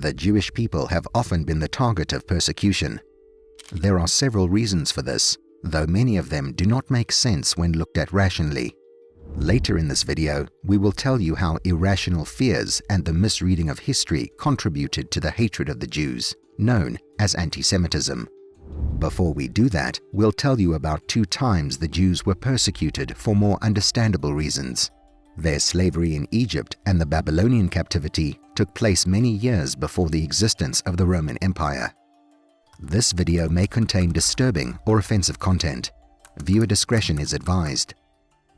The Jewish people have often been the target of persecution. There are several reasons for this, though many of them do not make sense when looked at rationally. Later in this video, we will tell you how irrational fears and the misreading of history contributed to the hatred of the Jews, known as anti-Semitism. Before we do that, we'll tell you about two times the Jews were persecuted for more understandable reasons. Their slavery in Egypt and the Babylonian captivity took place many years before the existence of the Roman Empire. This video may contain disturbing or offensive content. Viewer discretion is advised.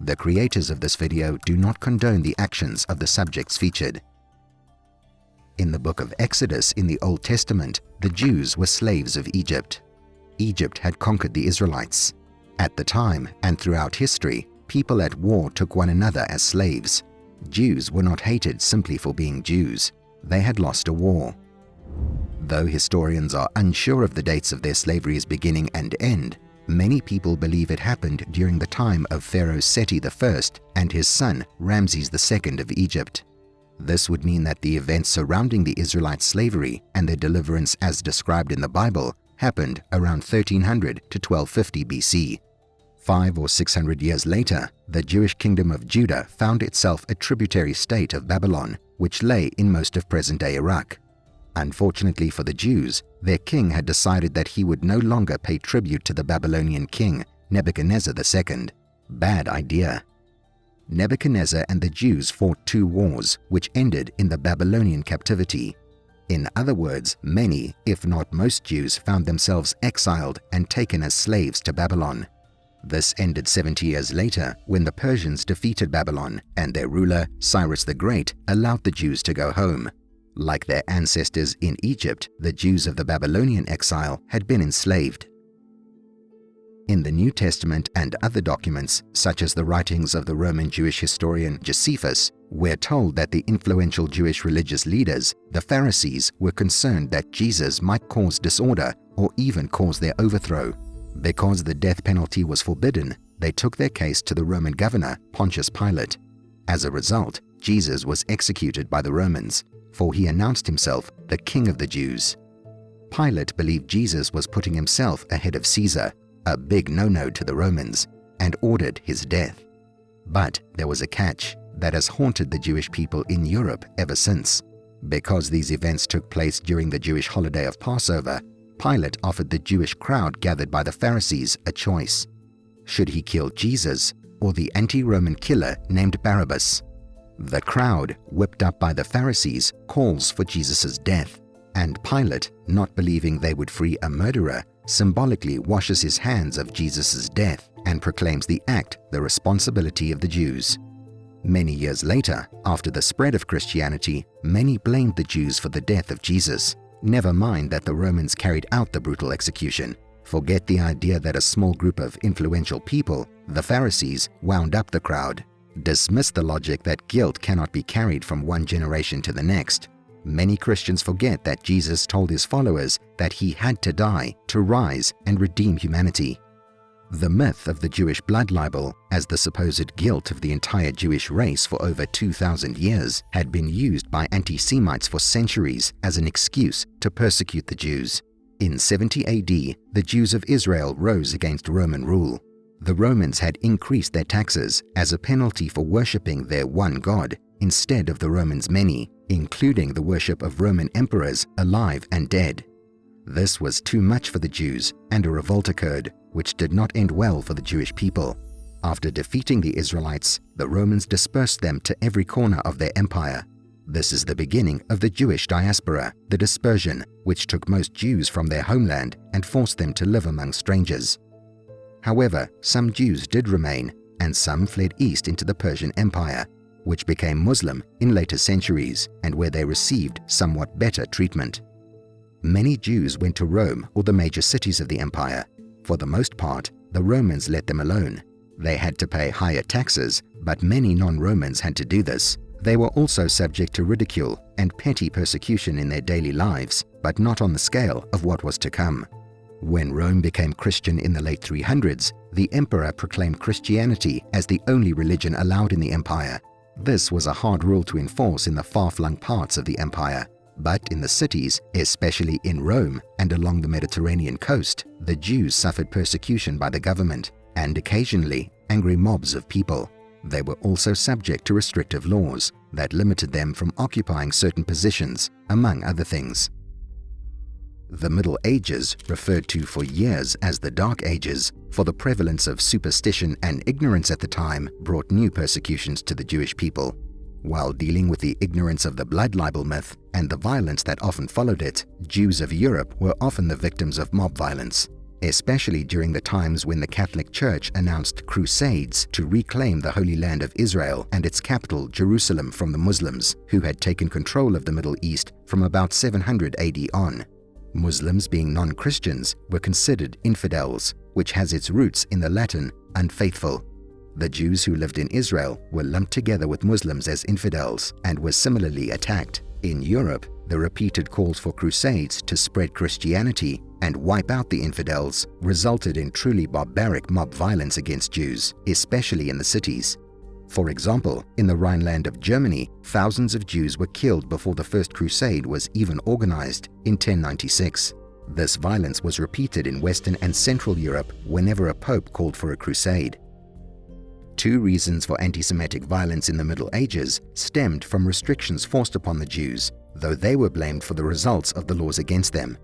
The creators of this video do not condone the actions of the subjects featured. In the book of Exodus in the Old Testament, the Jews were slaves of Egypt. Egypt had conquered the Israelites. At the time and throughout history, people at war took one another as slaves. Jews were not hated simply for being Jews. They had lost a war. Though historians are unsure of the dates of their slavery's beginning and end, many people believe it happened during the time of Pharaoh Seti I and his son Ramses II of Egypt. This would mean that the events surrounding the Israelite slavery and their deliverance as described in the Bible happened around 1300 to 1250 BC. Five or six hundred years later, the Jewish kingdom of Judah found itself a tributary state of Babylon, which lay in most of present-day Iraq. Unfortunately for the Jews, their king had decided that he would no longer pay tribute to the Babylonian king, Nebuchadnezzar II. Bad idea. Nebuchadnezzar and the Jews fought two wars, which ended in the Babylonian captivity. In other words, many, if not most Jews found themselves exiled and taken as slaves to Babylon. This ended 70 years later when the Persians defeated Babylon and their ruler, Cyrus the Great, allowed the Jews to go home. Like their ancestors in Egypt, the Jews of the Babylonian exile had been enslaved. In the New Testament and other documents, such as the writings of the Roman Jewish historian Josephus, we're told that the influential Jewish religious leaders, the Pharisees, were concerned that Jesus might cause disorder or even cause their overthrow. Because the death penalty was forbidden, they took their case to the Roman governor, Pontius Pilate. As a result, Jesus was executed by the Romans, for he announced himself the King of the Jews. Pilate believed Jesus was putting himself ahead of Caesar, a big no-no to the Romans, and ordered his death. But there was a catch that has haunted the Jewish people in Europe ever since. Because these events took place during the Jewish holiday of Passover, Pilate offered the Jewish crowd gathered by the Pharisees a choice. Should he kill Jesus or the anti-Roman killer named Barabbas? The crowd, whipped up by the Pharisees, calls for Jesus' death, and Pilate, not believing they would free a murderer, symbolically washes his hands of Jesus' death and proclaims the act the responsibility of the Jews. Many years later, after the spread of Christianity, many blamed the Jews for the death of Jesus. Never mind that the Romans carried out the brutal execution. Forget the idea that a small group of influential people, the Pharisees, wound up the crowd. Dismiss the logic that guilt cannot be carried from one generation to the next. Many Christians forget that Jesus told his followers that he had to die to rise and redeem humanity. The myth of the Jewish blood libel as the supposed guilt of the entire Jewish race for over 2,000 years had been used by anti-Semites for centuries as an excuse to persecute the Jews. In 70 AD, the Jews of Israel rose against Roman rule. The Romans had increased their taxes as a penalty for worshipping their one God instead of the Romans' many, including the worship of Roman emperors alive and dead. This was too much for the Jews, and a revolt occurred, which did not end well for the Jewish people. After defeating the Israelites, the Romans dispersed them to every corner of their empire. This is the beginning of the Jewish diaspora, the dispersion, which took most Jews from their homeland and forced them to live among strangers. However, some Jews did remain, and some fled east into the Persian Empire, which became Muslim in later centuries and where they received somewhat better treatment. Many Jews went to Rome or the major cities of the empire. For the most part, the Romans let them alone. They had to pay higher taxes, but many non-Romans had to do this. They were also subject to ridicule and petty persecution in their daily lives, but not on the scale of what was to come. When Rome became Christian in the late 300s, the emperor proclaimed Christianity as the only religion allowed in the empire. This was a hard rule to enforce in the far-flung parts of the empire. But in the cities, especially in Rome and along the Mediterranean coast, the Jews suffered persecution by the government and occasionally angry mobs of people. They were also subject to restrictive laws that limited them from occupying certain positions, among other things. The Middle Ages, referred to for years as the Dark Ages, for the prevalence of superstition and ignorance at the time, brought new persecutions to the Jewish people. While dealing with the ignorance of the blood libel myth and the violence that often followed it, Jews of Europe were often the victims of mob violence, especially during the times when the Catholic Church announced crusades to reclaim the Holy Land of Israel and its capital, Jerusalem, from the Muslims, who had taken control of the Middle East from about 700 AD on. Muslims, being non-Christians, were considered infidels, which has its roots in the Latin unfaithful. The Jews who lived in Israel were lumped together with Muslims as infidels and were similarly attacked. In Europe, the repeated calls for crusades to spread Christianity and wipe out the infidels resulted in truly barbaric mob violence against Jews, especially in the cities. For example, in the Rhineland of Germany, thousands of Jews were killed before the First Crusade was even organized in 1096. This violence was repeated in Western and Central Europe whenever a pope called for a crusade. Two reasons for anti-Semitic violence in the Middle Ages stemmed from restrictions forced upon the Jews, though they were blamed for the results of the laws against them.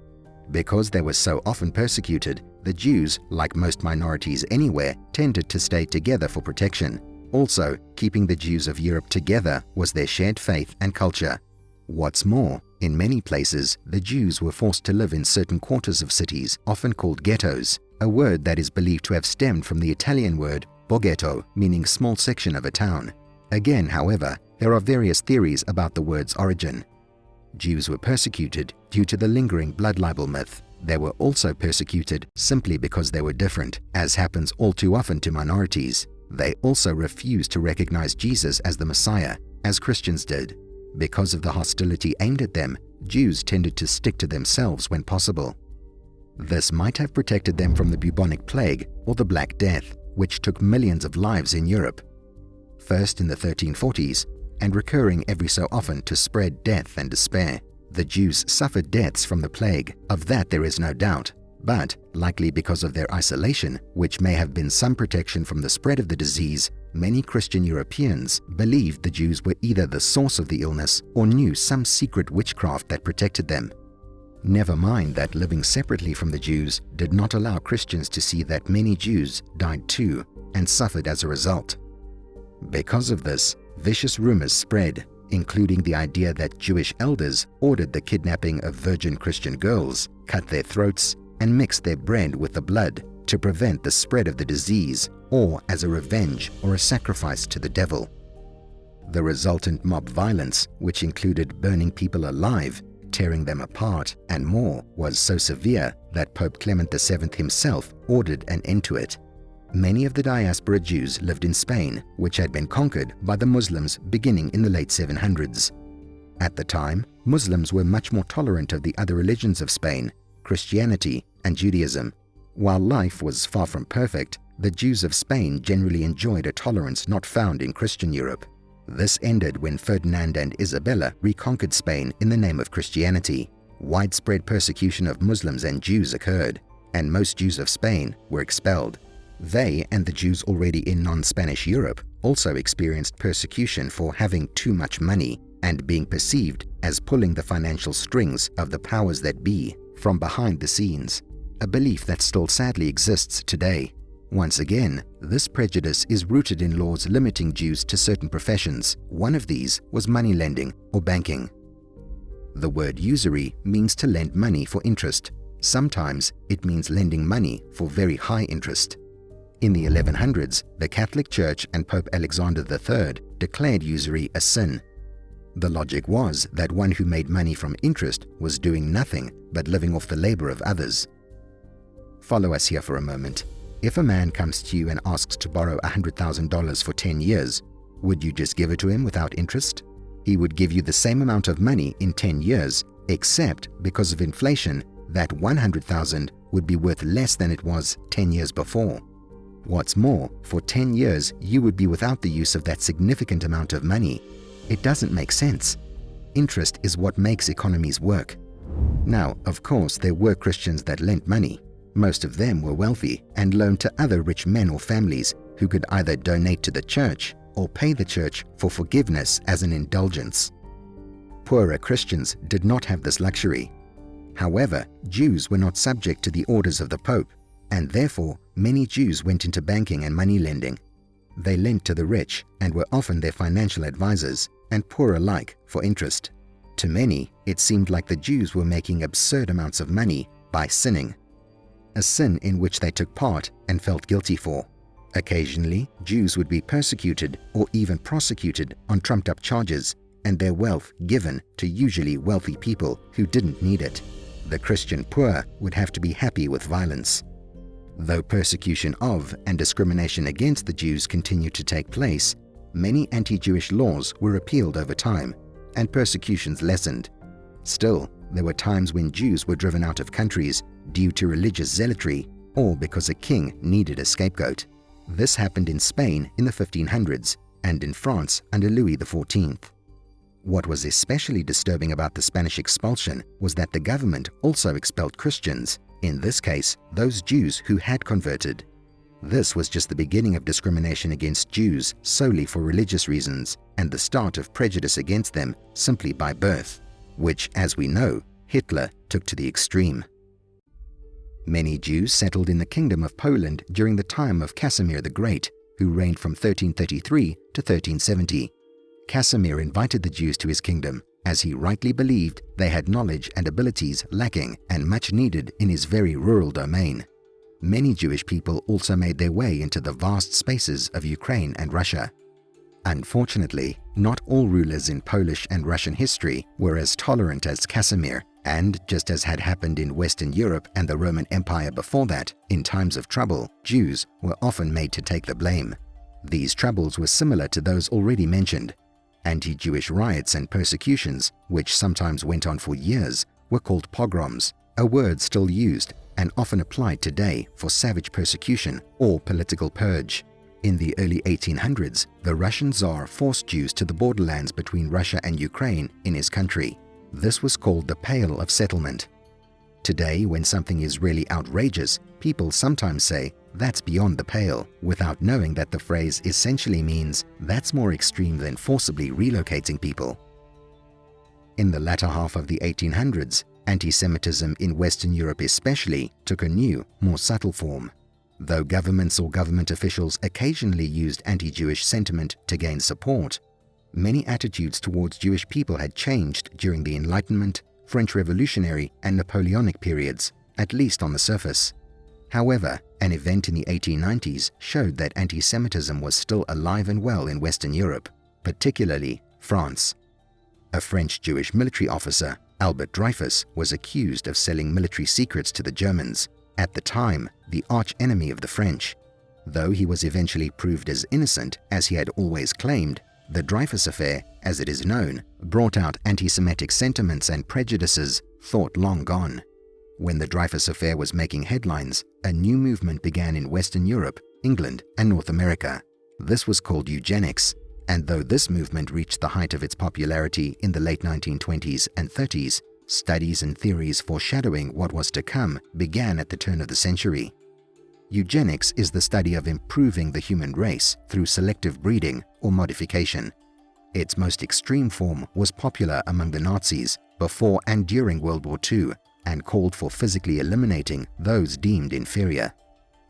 Because they were so often persecuted, the Jews, like most minorities anywhere, tended to stay together for protection, also, keeping the Jews of Europe together was their shared faith and culture. What's more, in many places, the Jews were forced to live in certain quarters of cities, often called ghettos, a word that is believed to have stemmed from the Italian word borghetto, meaning small section of a town. Again, however, there are various theories about the word's origin. Jews were persecuted due to the lingering blood libel myth. They were also persecuted simply because they were different, as happens all too often to minorities. They also refused to recognize Jesus as the Messiah, as Christians did. Because of the hostility aimed at them, Jews tended to stick to themselves when possible. This might have protected them from the bubonic plague or the Black Death, which took millions of lives in Europe. First in the 1340s, and recurring every so often to spread death and despair. The Jews suffered deaths from the plague, of that there is no doubt, but, likely because of their isolation, which may have been some protection from the spread of the disease, many Christian Europeans believed the Jews were either the source of the illness or knew some secret witchcraft that protected them. Never mind that living separately from the Jews did not allow Christians to see that many Jews died too and suffered as a result. Because of this, vicious rumors spread, including the idea that Jewish elders ordered the kidnapping of virgin Christian girls, cut their throats, and mixed their bread with the blood to prevent the spread of the disease or as a revenge or a sacrifice to the devil. The resultant mob violence, which included burning people alive, tearing them apart, and more, was so severe that Pope Clement VII himself ordered an end to it. Many of the diaspora Jews lived in Spain, which had been conquered by the Muslims beginning in the late 700s. At the time, Muslims were much more tolerant of the other religions of Spain Christianity, and Judaism. While life was far from perfect, the Jews of Spain generally enjoyed a tolerance not found in Christian Europe. This ended when Ferdinand and Isabella reconquered Spain in the name of Christianity. Widespread persecution of Muslims and Jews occurred, and most Jews of Spain were expelled. They and the Jews already in non-Spanish Europe also experienced persecution for having too much money and being perceived as pulling the financial strings of the powers that be from behind the scenes, a belief that still sadly exists today. Once again, this prejudice is rooted in laws limiting Jews to certain professions. One of these was money lending or banking. The word usury means to lend money for interest. Sometimes it means lending money for very high interest. In the 1100s, the Catholic Church and Pope Alexander III declared usury a sin the logic was that one who made money from interest was doing nothing but living off the labor of others. Follow us here for a moment. If a man comes to you and asks to borrow $100,000 for 10 years, would you just give it to him without interest? He would give you the same amount of money in 10 years, except because of inflation, that 100,000 would be worth less than it was 10 years before. What's more, for 10 years you would be without the use of that significant amount of money it doesn't make sense. interest is what makes economies work. Now, of course, there were Christians that lent money. Most of them were wealthy and loaned to other rich men or families who could either donate to the church or pay the church for forgiveness as an indulgence. Poorer Christians did not have this luxury. However, Jews were not subject to the orders of the Pope, and therefore many Jews went into banking and money lending. They lent to the rich and were often their financial advisors, and poor alike, for interest. To many, it seemed like the Jews were making absurd amounts of money by sinning, a sin in which they took part and felt guilty for. Occasionally, Jews would be persecuted or even prosecuted on trumped-up charges and their wealth given to usually wealthy people who didn't need it. The Christian poor would have to be happy with violence. Though persecution of and discrimination against the Jews continued to take place, many anti-Jewish laws were repealed over time and persecutions lessened. Still, there were times when Jews were driven out of countries due to religious zealotry or because a king needed a scapegoat. This happened in Spain in the 1500s and in France under Louis XIV. What was especially disturbing about the Spanish expulsion was that the government also expelled Christians, in this case, those Jews who had converted. This was just the beginning of discrimination against Jews solely for religious reasons and the start of prejudice against them simply by birth, which, as we know, Hitler took to the extreme. Many Jews settled in the Kingdom of Poland during the time of Casimir the Great, who reigned from 1333 to 1370. Casimir invited the Jews to his kingdom, as he rightly believed they had knowledge and abilities lacking and much needed in his very rural domain. Many Jewish people also made their way into the vast spaces of Ukraine and Russia. Unfortunately, not all rulers in Polish and Russian history were as tolerant as Casimir and just as had happened in Western Europe and the Roman Empire before that, in times of trouble, Jews were often made to take the blame. These troubles were similar to those already mentioned. Anti-Jewish riots and persecutions, which sometimes went on for years, were called pogroms, a word still used and often applied today for savage persecution or political purge. In the early 1800s, the Russian Tsar forced Jews to the borderlands between Russia and Ukraine in his country. This was called the Pale of Settlement. Today, when something is really outrageous, people sometimes say, that's beyond the pale, without knowing that the phrase essentially means that's more extreme than forcibly relocating people. In the latter half of the 1800s, anti-Semitism in Western Europe especially took a new, more subtle form. Though governments or government officials occasionally used anti-Jewish sentiment to gain support, many attitudes towards Jewish people had changed during the Enlightenment, French Revolutionary and Napoleonic periods, at least on the surface. However, an event in the 1890s showed that anti-Semitism was still alive and well in Western Europe, particularly France. A French Jewish military officer, Albert Dreyfus, was accused of selling military secrets to the Germans, at the time the arch-enemy of the French. Though he was eventually proved as innocent as he had always claimed, the Dreyfus Affair, as it is known, brought out anti-Semitic sentiments and prejudices thought long gone. When the Dreyfus Affair was making headlines, a new movement began in Western Europe, England and North America. This was called eugenics, and though this movement reached the height of its popularity in the late 1920s and 30s, studies and theories foreshadowing what was to come began at the turn of the century. Eugenics is the study of improving the human race through selective breeding or modification. Its most extreme form was popular among the Nazis before and during World War II and called for physically eliminating those deemed inferior.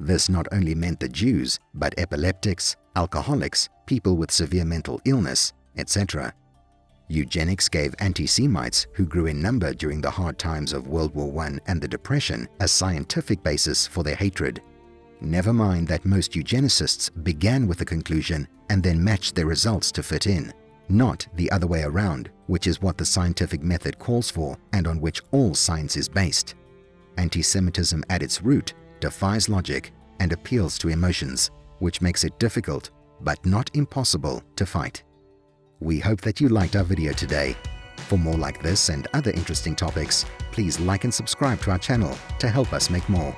This not only meant the Jews, but epileptics, alcoholics, people with severe mental illness, etc. Eugenics gave anti-Semites, who grew in number during the hard times of World War I and the Depression, a scientific basis for their hatred. Never mind that most eugenicists began with a conclusion and then matched their results to fit in, not the other way around, which is what the scientific method calls for and on which all science is based. Anti-Semitism at its root defies logic and appeals to emotions, which makes it difficult, but not impossible, to fight. We hope that you liked our video today. For more like this and other interesting topics, please like and subscribe to our channel to help us make more.